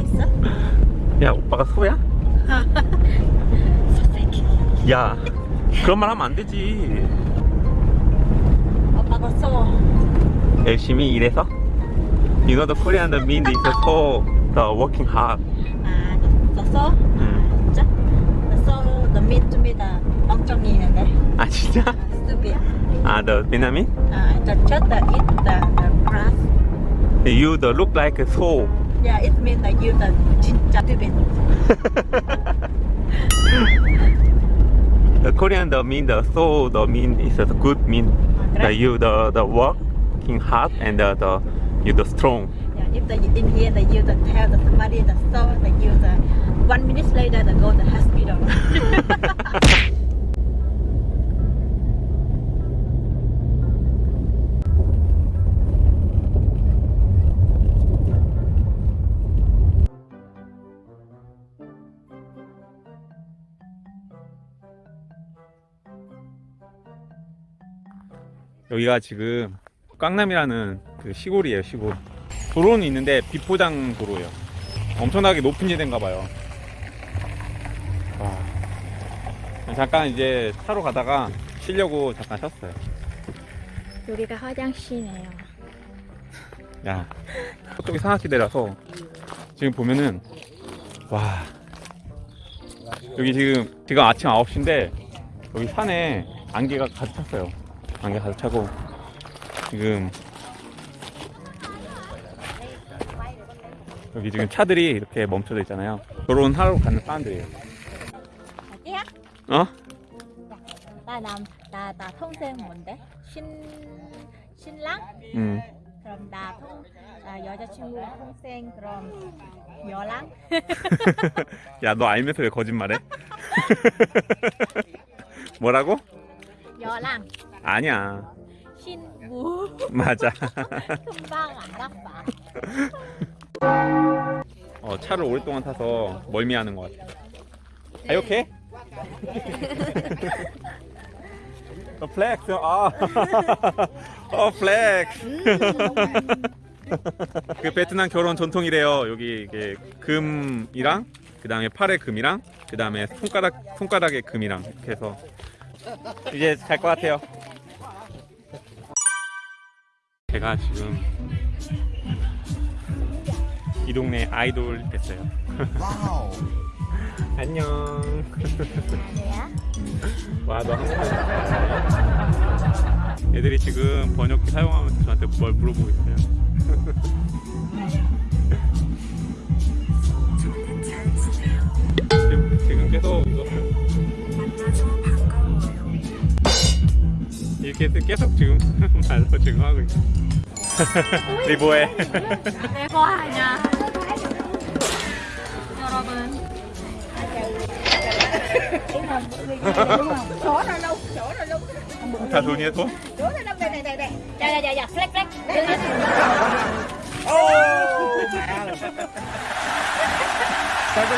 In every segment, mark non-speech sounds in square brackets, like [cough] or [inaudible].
있어? 야 오빠가 소야? 야 그런 말 하면 안 되지 오빠가 써. 열심히 일해서 You know the Korean the mean is so the working hard 아, 너 써? 음. 진짜? 너 써, 너 mean to me the. 아 진짜? 아, stupid. 아 the Vietnamese? 아, the just the eat the, the grass. You the look like a soul Yeah, it means that you the 진짜 stupid. [laughs] The Korean the mean the soul the mean is the good mean 그래? the you the the working hard and the, the you the strong Yeah, if the in here the you the tell the somebody the so the you the one minute later the go to hospital. [laughs] [laughs] 여기가 지금 깡남이라는 그 시골이에요 시골. 도로는 있는데 비포장 도로예요. 엄청나게 높은 지대인가 봐요. 와. 잠깐 이제 차로 가다가 쉬려고 잠깐 쉬었어요. 여기가 화장실이네요. 야 저쪽이 산악지대라서 지금 보면은 와. 여기 지금 지금 아침 9시인데 여기 산에 안개가 가득 찼어요 안개 가득 차고 지금 여기 지금 차들이 이렇게 멈춰져 있잖아요 결혼 하러 가는 사람들이에요 자기야? 어? 나 남, 나, 나 동생 뭔데? 신, 신랑? 음. 그럼 나 동, 나 여자친구 동생 그럼 여랑? [laughs] 야 너 알면서 왜 거짓말해? [laughs] [laughs] 뭐라고? 여랑 아니야 신부 [laughs] 맞아 금방 알아봐 [laughs] 어, 차를 오랫동안 타서 멀미하는 것 같아요. Are you okay? [laughs] 어, 플렉스. 아. 어, 플렉스. 그 베트남 결혼 전통이래요. 여기 이게 금이랑 그다음에 팔에 금이랑 그다음에 손가락 손가락에 금이랑 이렇게 해서 이제 잘 것 같아요. 제가 지금 이 동네 아이돌 됐어요. [laughs] 안녕. 와, 너 한국말 잘해. 애들이 지금 번역기 사용하면서 저한테 뭘 물어보고 있어요. [laughs] 지금, 지금 계속 이거 이렇게 해서 계속 지금 말로 지금 하고 있어. 네 뭐해? 내거 하냐 여러분 chỗ nào đâu chỗ nào đâu 다 돈이야 돈? chỗ nào đâu đây này này này dạ dạ dạ dạ flex flex Không giờ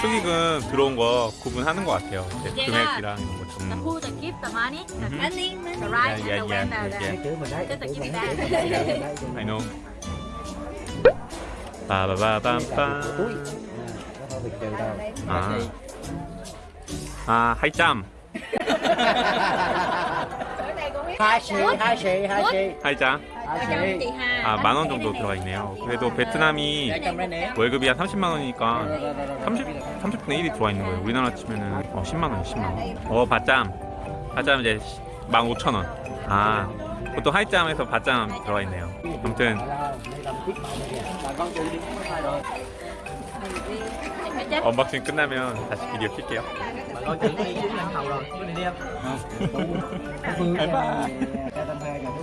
축의금 들어온 거 구분하는 것 같아요. 금액이랑 이런 거 좀. Mhm. Yeah, yeah, yeah, yeah. I know. đâu. 아, 아 하이짬, hai xì. 하이짬. Chị Hà 아만 원 정도 들어가 있네요. 그래도 베트남이 Để cầm đây nè. 월급이 한 30만 원이니까 30 30분의 1이 들어와 있는 거예요. 우리나라 치면은 어, 10만 원, 10만 원. 어 바짬, 바짬 이제 15,000원. 아 보통 하이짬에서 바짬 들어가 있네요. 아무튼. 언박싱 끝나면 다시 비디오 킬게요.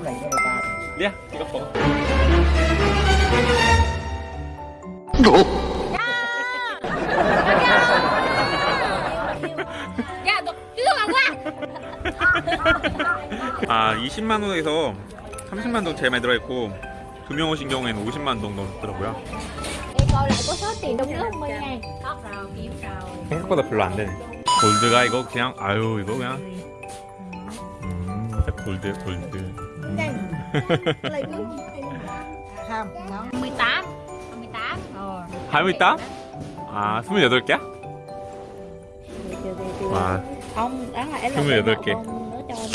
Đi. 리아 이거 먹어. 야너 이거 와아 20만 원에서 30만 동 제일 많이 들어있고 두명 오신 경우에는 50만 동 넘더라고요. 생각보다 별로 안 되네. 골드가 이거 그냥 아유 이거 그냥 음 골드 골드. 음. không đó 18 18 ờ 28? 아 28개야? 와 ông đó là Đúng rồi, được kìa. ông nó cho anh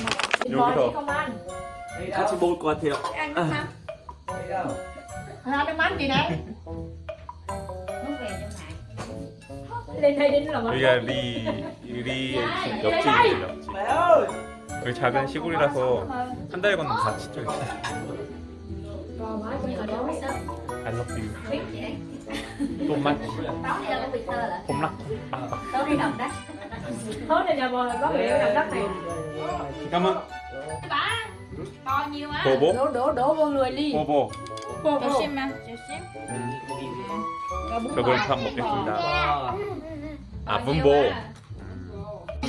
mặc 여기서 같이 먹을 것 같아요. ăn nước mắm à, nước mắm chị này lên đây đến là 여기가 리, 리 옆집이에요 옆집 여기 작은 시골이라서 한 달 건너면 다 진짜 있어 I love you so much 봄락 Thôi này nhà bò có bị làm đất này 잠깐만 To nhiều á 보보 Đổ đổ đổ vô người đi 보보 Cho xem 저걸 참 먹겠습니다 아 분보 Để cho anh 리아 방금 내가 너 너무 먹기 힘들어서 뱉은 고기야 Thêm 5 xị nữa. Hoa đồ, chơi đồ thương hết, không chơi đồ gì kìa. Chửi, bắt chửi, bắt chửi, cái gì đi. I think that you eat the finish Có mật ha Hai đứa ai đưa đồ Đem con dựa vô, con đem con chửi, con chửi, đem gì đi, không Vậy chơi. là đợi người con cho mình cho anh nhiều Mất giờ rồi Nhọn nhọn nhọn có bao